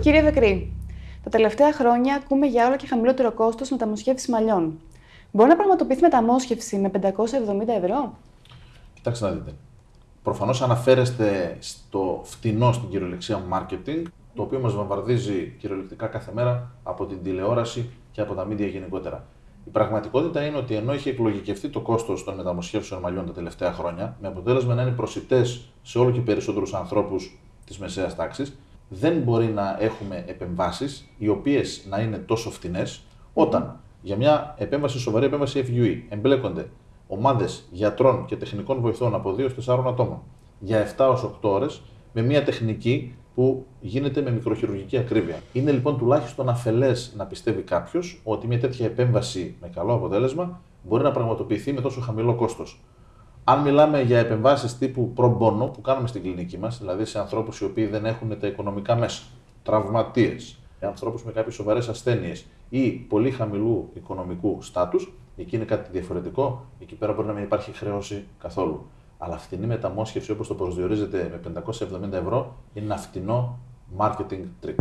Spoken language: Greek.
Κύριε Δεκρή, τα τελευταία χρόνια ακούμε για όλο και χαμηλότερο κόστος μεταμοσχεύση μαλλιών. Μπορεί να πραγματοποιηθεί μεταμόσχευση με 570 ευρώ; Κοιτάξτε να δείτε. Προφανώς αναφέρεστε στο φτηνό στην κυριολεξία marketing, το οποίο μας βαμβαρδίζει κυριολεκτικά κάθε μέρα από την τηλεόραση και από τα μίντια γενικότερα. Η πραγματικότητα είναι ότι ενώ έχει εκλογικευτεί το κόστος των μεταμοσχεύσεων μαλλιών τα τελευταία χρόνια, με αποτέλεσμα να είναι προσιτές σε όλο και περισσότερους ανθρώπους της μεσαίας τάξης, δεν μπορεί να έχουμε επεμβάσεις οι οποίες να είναι τόσο φτηνές, όταν για μια επέμβαση, σοβαρή επέμβαση FUE, εμπλέκονται ομάδες γιατρών και τεχνικών βοηθών από 2-4 ατόμων για 7 8 ώρες με μια τεχνική που γίνεται με μικροχειρουργική ακρίβεια. Είναι λοιπόν τουλάχιστον αφελές να πιστεύει κάποιος ότι μια τέτοια επέμβαση με καλό αποτέλεσμα μπορεί να πραγματοποιηθεί με τόσο χαμηλό κόστος. Αν μιλάμε για επεμβάσεις τύπου προμπόνο που κάνουμε στην κλινική μας, δηλαδή σε ανθρώπους οι οποίοι δεν έχουν τα οικονομικά μέσα, τραυματίες, ανθρώπους με κάποιες σοβαρές ασθένειες ή πολύ χαμηλού οικονομικού στάτους, εκεί είναι κάτι διαφορετικό. Εκεί πέρα μπορεί να μην υπάρχει χρέωση καθόλου. Αλλά φτηνή μεταμόσχευση όπως το προσδιορίζεται με 570 ευρώ είναι ένα φτηνό marketing trick.